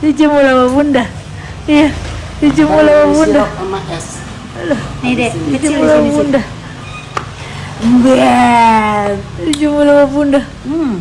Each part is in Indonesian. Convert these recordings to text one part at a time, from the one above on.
dijemur sama bunda iya dijemur sama bunda sama es Nih dek, kecil dijemur sih. bunda enggak dijemur sama bunda Hmm.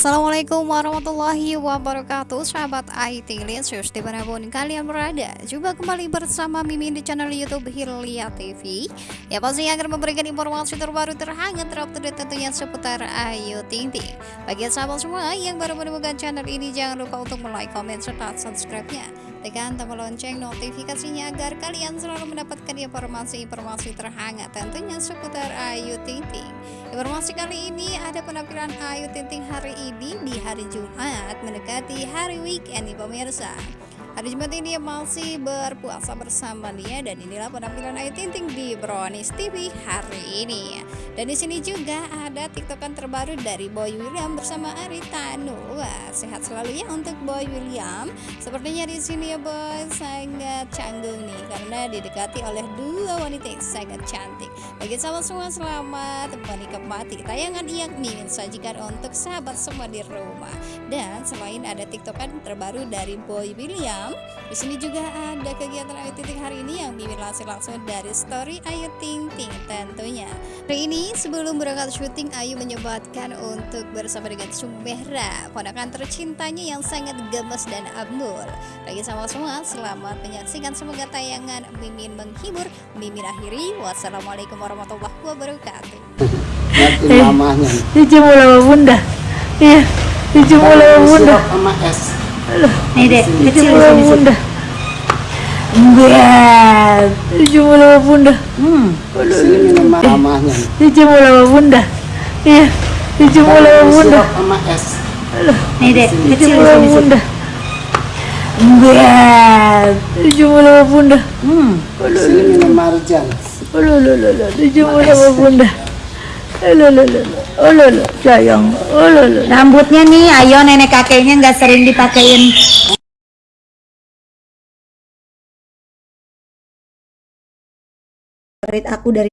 Assalamualaikum warahmatullahi wabarakatuh Sahabat IT Linsus di mana pun kalian berada. Jumpa kembali bersama Mimin di channel Youtube Hilya TV Ya pasti akan memberikan informasi terbaru terhangat terupdate tentunya seputar Ayu Ting Ting Bagi sahabat semua yang baru menemukan channel ini Jangan lupa untuk like, comment, serta subscribe-nya Tekan tombol lonceng notifikasinya agar kalian selalu mendapatkan informasi-informasi terhangat tentunya seputar Ayu Ting Ting. Informasi kali ini ada penampilan Ayu Ting Ting hari ini di hari Jumat mendekati hari weekend nih pemirsa. Hari Jumat ini masih berpuasa bersama dia dan inilah penampilan Ayu Ting Ting di Brownies TV hari ini. Dan di sini juga ada tiktokan terbaru dari Boy William bersama Aritano. Wah, sehat selalu ya untuk Boy William. Sepertinya di sini ya Boy sangat canggung nih karena didekati oleh dua wanita yang sangat cantik. Bagi sahabat semua selamat menikmati tayangan yang Mimin sajikan untuk sahabat semua di rumah. Dan selain ada tiktokan terbaru dari Boy William, di sini juga ada kegiatan Ayu Ting Ting hari ini yang Mimin langsung langsung dari story Ayu Ting Ting tentunya. Hari ini sebelum berangkat syuting Ayu menyempatkan untuk bersama dengan Sumehra, ponakan tercintanya yang sangat gemes dan abnul. Bagi sama semua, selamat menyaksikan semoga tayangan Mimin menghibur. Mimin akhiri, wassalamualaikum warahmatullahi wabarakatuh. Nanti mamahnya dijemur sama bunda iya dijemur sama bunda sama es Nih dek, kecil di bunda enggak. Dijemur sama bunda. Hmm. sini minum mamahnya dijemur sama bunda. Iya dijemur sama bunda. sama es. Nih dek, kecil di bunda. Enggak. Dijemur sama bunda. Hmm. sini minum marjan. Aduh, aduh, aduh, dijemur sama bunda Aduh, aduh, sayang aduh, Rambutnya nih, ayo nenek kakeknya nggak sering dipakein. Favorit aku dari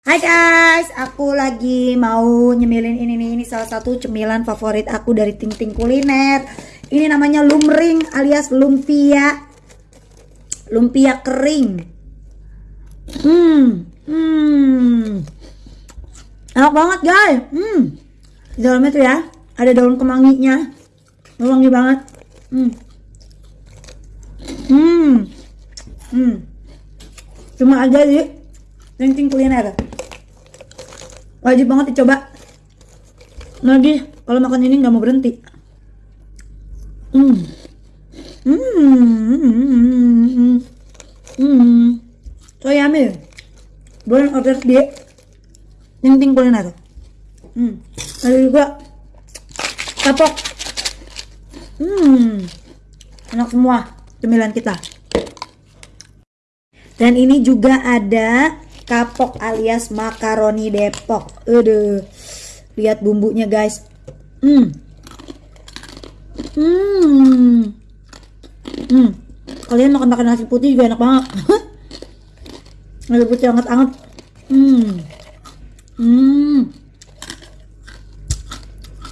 Hai guys, aku lagi mau nyemilin ini nih, ini salah satu cemilan favorit aku dari Ting Ting Kuliner. Ini namanya lumring alias lumpia. Lumpia kering. Hmm, hmm. Enak banget guys. Hmm. Di dalamnya tuh ya ada daun kemanginya. Wangi banget. Hmm. Hmm. Hmm. Cuma aja Ting Ting Kuliner. Wajib banget dicoba. Lagi kalau makan ini nggak mau berhenti. Hmm. Hmm. Hmm. Hmm. So yummy. Boleh order di Ting Kuliner. Hmm. Ada juga kapok. Hmm. Enak semua cemilan kita. Dan ini juga ada kapok alias makaroni Depok. Aduh. Lihat bumbunya, guys. Hmm. Hmm. Hmm. Kalian makan makan nasi putih juga enak banget. nasi putih anget-anget. Hmm. Hmm.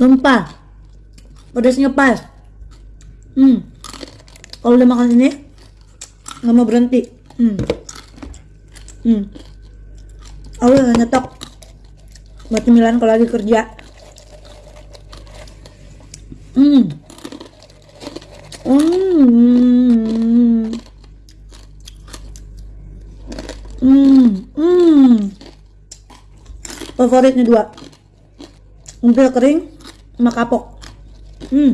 Lempar. Pedasnya pas. Hmm. Kalau udah makan ini nggak mau berhenti. Hmm. Hmm. Aku udah nyetok buat cemilan kalau lagi kerja. Hmm. Hmm. Hmm. Favoritnya dua. Umpil kering sama kapok. Hmm.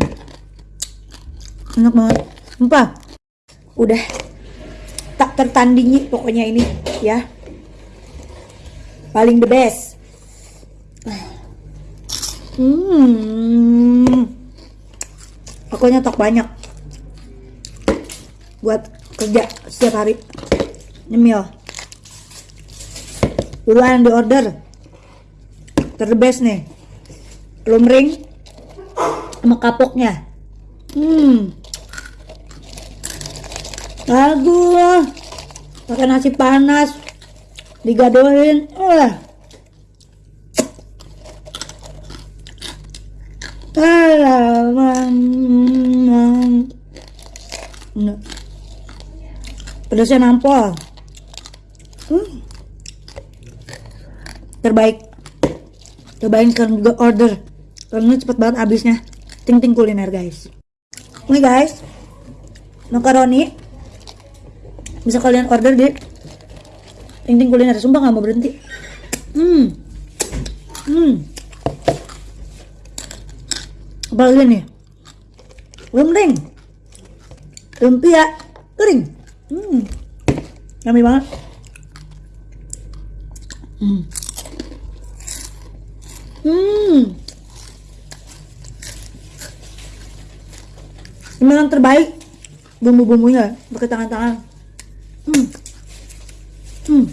Enak banget. Sumpah. Udah tak tertandingi pokoknya ini ya. Paling the best. Hmm. Aku nyetok banyak buat kerja setiap hari nyemil duluan di order terbest nih lumring sama kapoknya hmm bagus pakai nasi panas digadohin eh Nah. Pedasnya nampol. Hmm. Terbaik. Cobain sekarang juga order. Karena cepet banget habisnya. Ting ting kuliner guys. Ini guys. Makaroni. Bisa kalian order di Ting ting kuliner. Sumpah nggak mau berhenti. Hmm. Hmm. Apalagi nih? Lumring. Lumpia kering. Hmm. Yummy banget. Hmm. Hmm. Yang terbaik bumbu-bumbunya pakai tangan-tangan. Hmm. Hmm.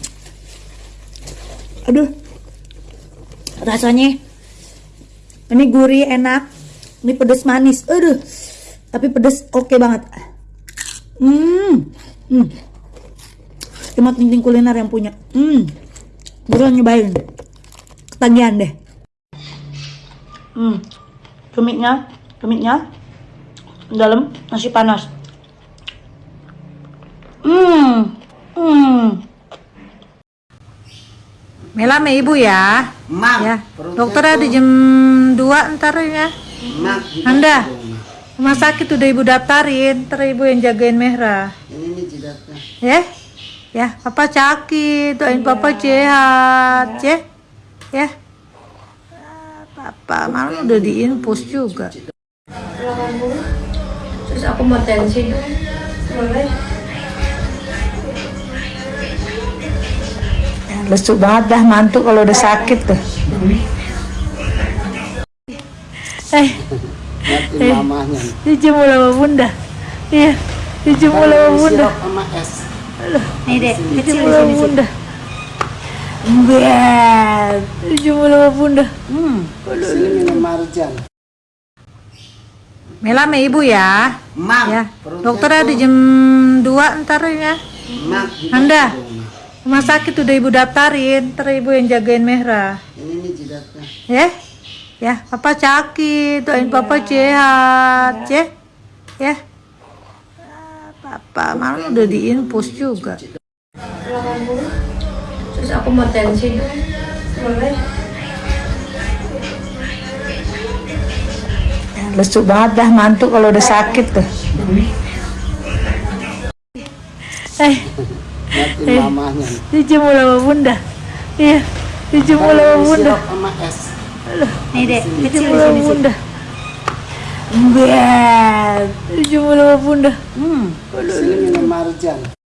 Aduh. Rasanya ini gurih enak. Ini pedes manis. Aduh. Tapi pedes oke banget. Hmm. Hmm. Cuma ting kuliner yang punya. Hmm. Buruan nyobain. Ketagihan deh. Hmm. Tumitnya, tumitnya dalam nasi panas. Hmm. Hmm. Mela sama ibu ya. Mak, Ya. Dokter ada jam 2 ntar ya. Mak, Anda. Rumah sakit udah ibu daftarin, ntar ibu yang jagain Mehra. Ini jidatnya. Ya? Ya, papa sakit, doain papa sehat, ya. Ya. Papa malah udah diinfus juga. Terus aku mau tensi. Boleh. Lesu banget dah mantu kalau udah sakit tuh. Eh, nih. dijemur sama bunda. Iya, dijemur sama bunda. Nih deh, Dijemur sama bunda. Bet, dijemur sama bunda. Hmm. Sini minum marjan. Mela sama ibu ya. Mak, Ya, dokter ada jam 2 ntar ya. Mak, Anda. Rumah sakit udah ibu daftarin, ntar ibu yang jagain Mehra. Ini nih jidatnya. Ya, ya, papa sakit, doain papa sehat, ya, ya. Ah, Papa malah udah diinfus juga. Terus aku mau tensi dong. Boleh. Lesu banget dah mantu kalau udah sakit tuh. Eh, nih. dijemur sama bunda. Iya, dijemur sama bunda. Nih deh, kecil Dijemur di sama bunda. Bet, bunda. Hmm. Sini minum marjan.